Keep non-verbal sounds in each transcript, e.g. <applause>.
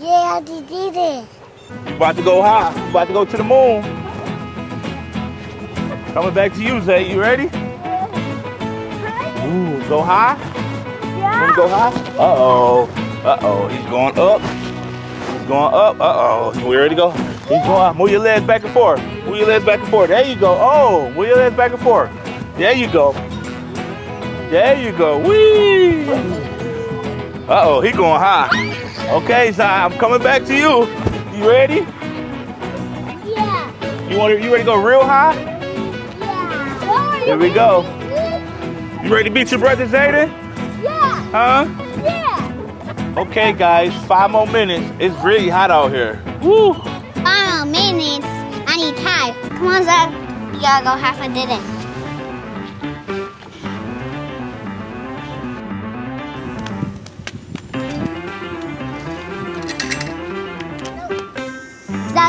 did it. About to go high. About to go to the moon. Coming back to you, Zay. You ready? Ooh, go high. Wanna go high? Uh-oh. Uh-oh. He's going up. He's going up. Uh-oh. We ready to go? He's going. Move your legs back and forth. Move your legs back and forth. There you go. Oh, move your legs back and forth. There you go. There you go. Whee! Uh-oh, he going high. Okay, Zai, I'm coming back to you. You ready? Yeah. You want to, you ready to go real high? Yeah. Here we go. You ready to beat your brother Zayden? Yeah. Huh? Yeah. Okay, guys, five more minutes. It's really hot out here. Woo! Five more minutes. I need time. Come on, Zach. You gotta go half a did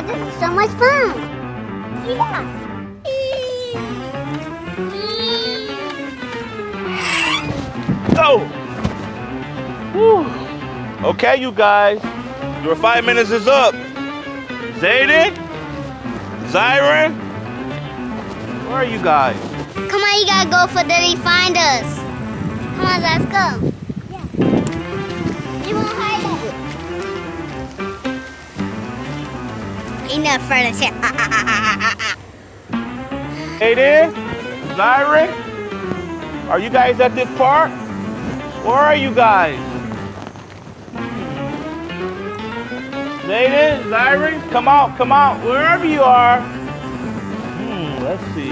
This is so much fun. Yeah. Oh. Go! Woo! Okay, you guys, your five minutes is up. Zayden? Zyron? Where are you guys? Come on, you gotta go for Daddy find us. Come on, let's go. Yeah. Enough for the shit. Ah. ah, ah, ah Zayden? Zyron? Are you guys at this park? Where are you guys? Zayden, Zyron, come out, come out, wherever you are. Hmm, let's see.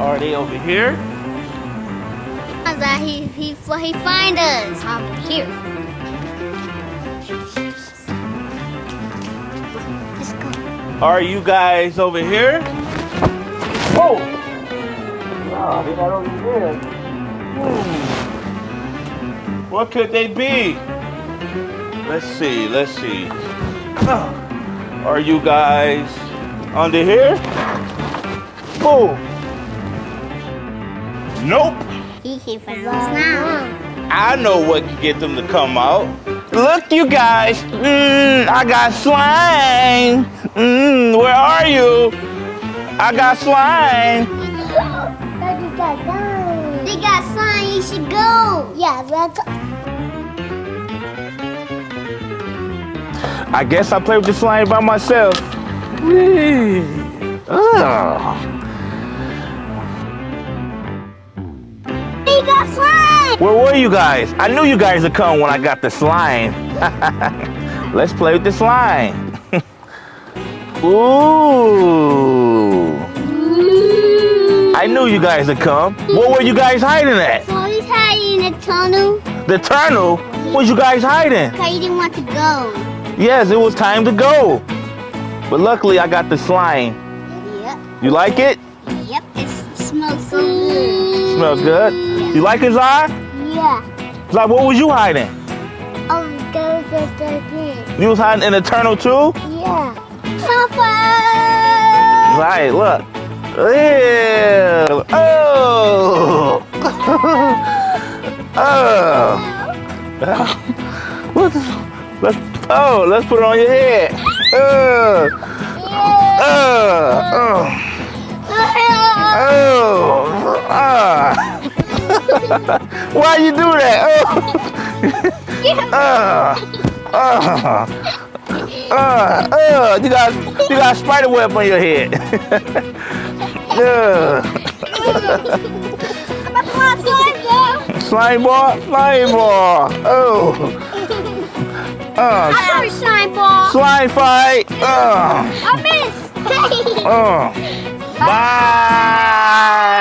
Are they over here? He, he, he find us. Over here. Are you guys over here? Oh! Ah, they're not over here. Hmm. What could they be? Let's see, let's see. Ah, Are you guys under here? Oh! Nope! He can find us now. I know what can get them to come out. Look, you guys. Mm, I got slime. Mm, where are you? I got slime. They got sign, you should go. Yeah, let's go. I guess I play with the slime by myself. They got slime. Where were you guys? I knew you guys would come when I got the slime. <laughs> Let's play with the slime. Ooh. I knew you guys would come. What were you guys hiding at? So he's hiding in the tunnel The tunnel? What you guys hiding? because he didn't want to go. Yes, it was time to go. But luckily I got the slime. Yep. You like it? Yep. It smells so good. Smells good. You like it, Zai? Yeah. Zai, what was you hiding? Oh, go go go again. You was hiding in the tunnel too? Yeah. Papa. Right, look. Ew. Oh. <laughs> oh. What let's, oh, let's put it on your head. Oh. Oh. Oh. Oh. <laughs> Ah. Why you do that? Oh. <laughs> Oh. Oh. Uh, uh, you got you got a spider web on your head. <laughs> uh, slime ball, slime ball. Oh. Uh, Sorry, slime ball. slime fight. Uh, I missed. <laughs> uh. Bye.